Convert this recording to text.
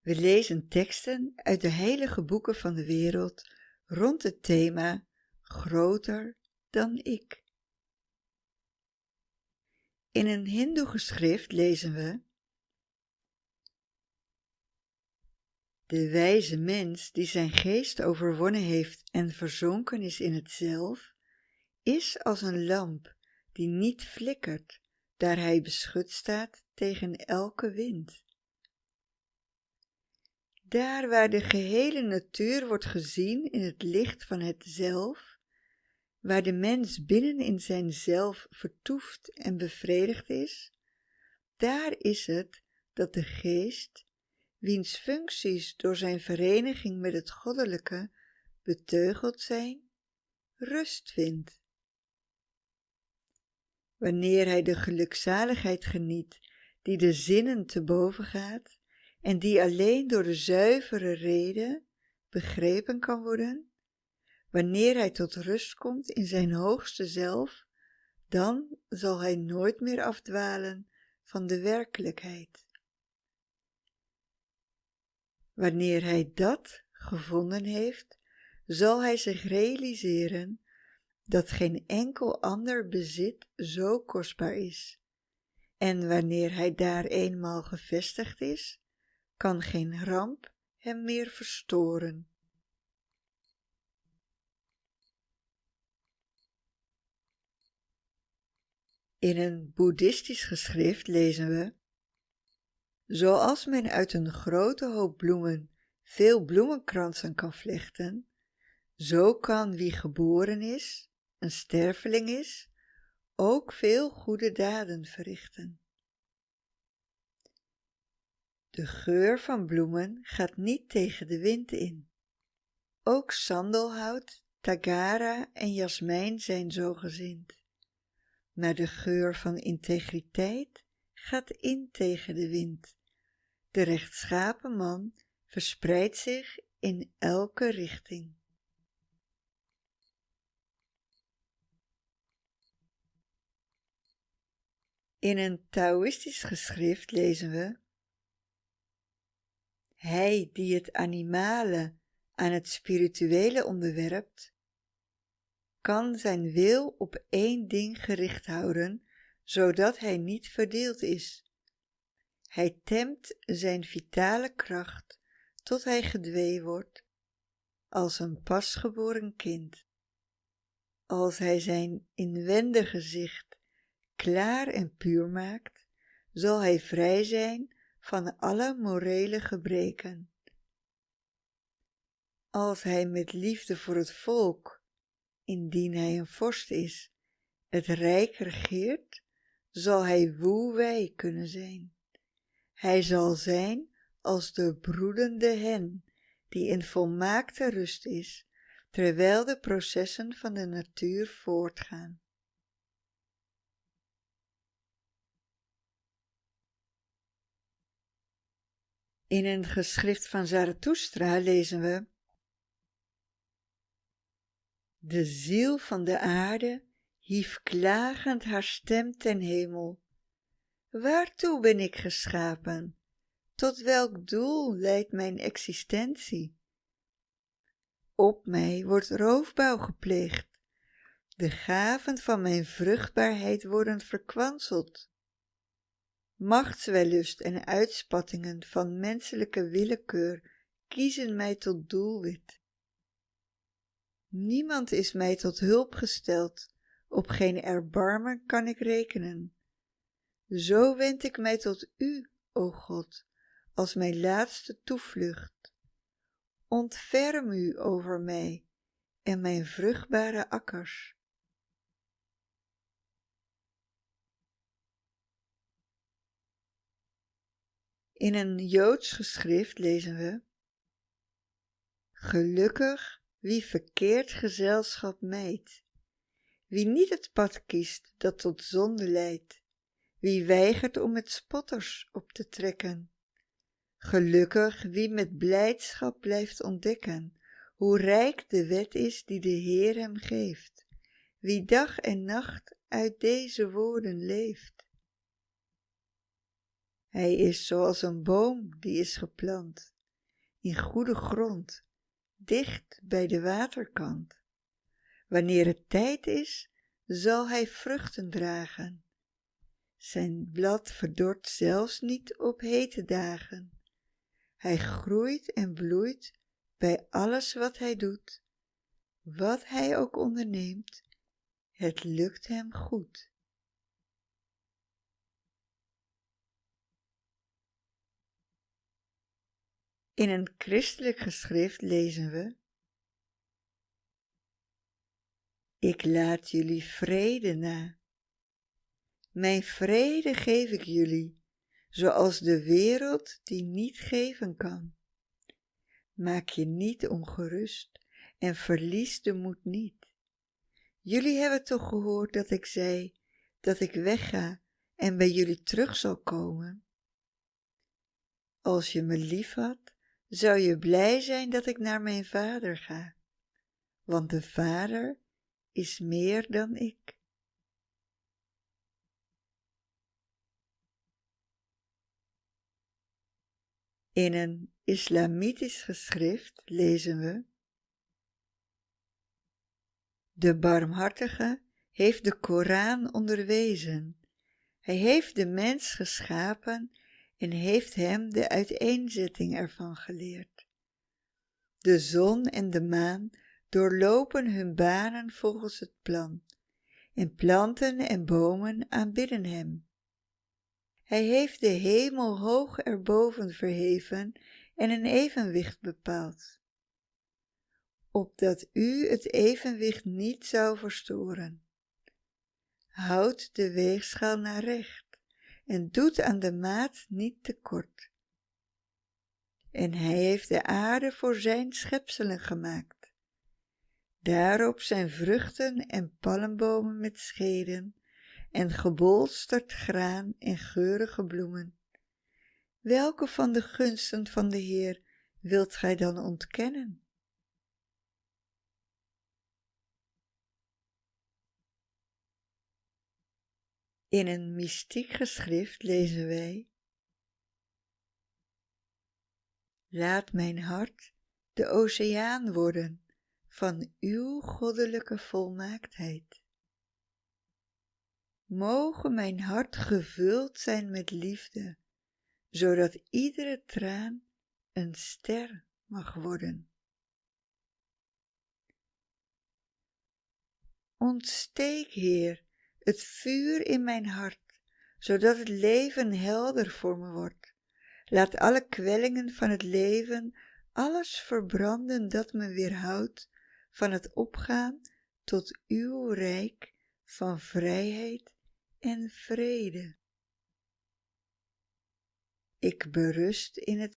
We lezen teksten uit de heilige boeken van de wereld rond het thema Groter dan ik. In een hindoe geschrift lezen we De wijze mens die zijn geest overwonnen heeft en verzonken is in het zelf, is als een lamp die niet flikkert, daar hij beschut staat tegen elke wind. Daar waar de gehele natuur wordt gezien in het licht van het zelf, waar de mens binnen in zijn zelf vertoeft en bevredigd is, daar is het dat de geest, wiens functies door zijn vereniging met het goddelijke beteugeld zijn, rust vindt. Wanneer hij de gelukzaligheid geniet die de zinnen te boven gaat en die alleen door de zuivere reden begrepen kan worden, wanneer hij tot rust komt in zijn hoogste zelf, dan zal hij nooit meer afdwalen van de werkelijkheid. Wanneer hij dat gevonden heeft, zal hij zich realiseren dat geen enkel ander bezit zo kostbaar is. En wanneer hij daar eenmaal gevestigd is, kan geen ramp hem meer verstoren. In een boeddhistisch geschrift lezen we Zoals men uit een grote hoop bloemen veel bloemenkransen kan vlechten, zo kan wie geboren is, een sterveling is, ook veel goede daden verrichten. De geur van bloemen gaat niet tegen de wind in. Ook sandelhout, tagara en jasmijn zijn zo gezind. Maar de geur van integriteit gaat in tegen de wind. De rechtschapen man verspreidt zich in elke richting. In een Taoïstisch geschrift lezen we Hij die het animale aan het spirituele onderwerpt, kan zijn wil op één ding gericht houden, zodat hij niet verdeeld is. Hij temt zijn vitale kracht tot hij gedwee wordt, als een pasgeboren kind. Als hij zijn inwendige gezicht klaar en puur maakt, zal hij vrij zijn van alle morele gebreken. Als hij met liefde voor het volk, indien hij een vorst is, het rijk regeert, zal hij woewij kunnen zijn. Hij zal zijn als de broedende hen, die in volmaakte rust is, terwijl de processen van de natuur voortgaan. In een geschrift van Zarathustra lezen we De ziel van de aarde hief klagend haar stem ten hemel. Waartoe ben ik geschapen? Tot welk doel leidt mijn existentie? Op mij wordt roofbouw gepleegd. De gaven van mijn vruchtbaarheid worden verkwanseld machtswellust en uitspattingen van menselijke willekeur kiezen mij tot doelwit. Niemand is mij tot hulp gesteld, op geen erbarmen kan ik rekenen. Zo wend ik mij tot U, o God, als mijn laatste toevlucht. Ontferm U over mij en mijn vruchtbare akkers. In een Joods geschrift lezen we Gelukkig wie verkeerd gezelschap mijt, wie niet het pad kiest dat tot zonde leidt, wie weigert om met spotters op te trekken. Gelukkig wie met blijdschap blijft ontdekken, hoe rijk de wet is die de Heer hem geeft, wie dag en nacht uit deze woorden leeft. Hij is zoals een boom die is geplant, in goede grond, dicht bij de waterkant. Wanneer het tijd is, zal hij vruchten dragen. Zijn blad verdort zelfs niet op hete dagen. Hij groeit en bloeit bij alles wat hij doet. Wat hij ook onderneemt, het lukt hem goed. In een christelijk geschrift lezen we Ik laat jullie vrede na. Mijn vrede geef ik jullie, zoals de wereld die niet geven kan. Maak je niet ongerust en verlies de moed niet. Jullie hebben toch gehoord dat ik zei dat ik wegga en bij jullie terug zal komen? Als je me lief had, zou je blij zijn dat ik naar mijn vader ga, want de vader is meer dan ik. In een islamitisch geschrift lezen we De barmhartige heeft de Koran onderwezen. Hij heeft de mens geschapen en heeft hem de uiteenzetting ervan geleerd. De zon en de maan doorlopen hun banen volgens het plan, en planten en bomen aanbidden hem. Hij heeft de hemel hoog erboven verheven en een evenwicht bepaald, opdat u het evenwicht niet zou verstoren. Houd de weegschaal naar recht en doet aan de maat niet tekort. En hij heeft de aarde voor zijn schepselen gemaakt Daarop zijn vruchten en palmbomen met scheden en gebolsterd graan en geurige bloemen. Welke van de gunsten van de Heer wilt gij dan ontkennen? In een mystiek geschrift lezen wij Laat mijn hart de oceaan worden van uw goddelijke volmaaktheid. Mogen mijn hart gevuld zijn met liefde, zodat iedere traan een ster mag worden. Ontsteek, Heer, het vuur in mijn hart, zodat het leven helder voor me wordt. Laat alle kwellingen van het leven alles verbranden dat me weerhoudt van het opgaan tot uw rijk van vrijheid en vrede. Ik berust in het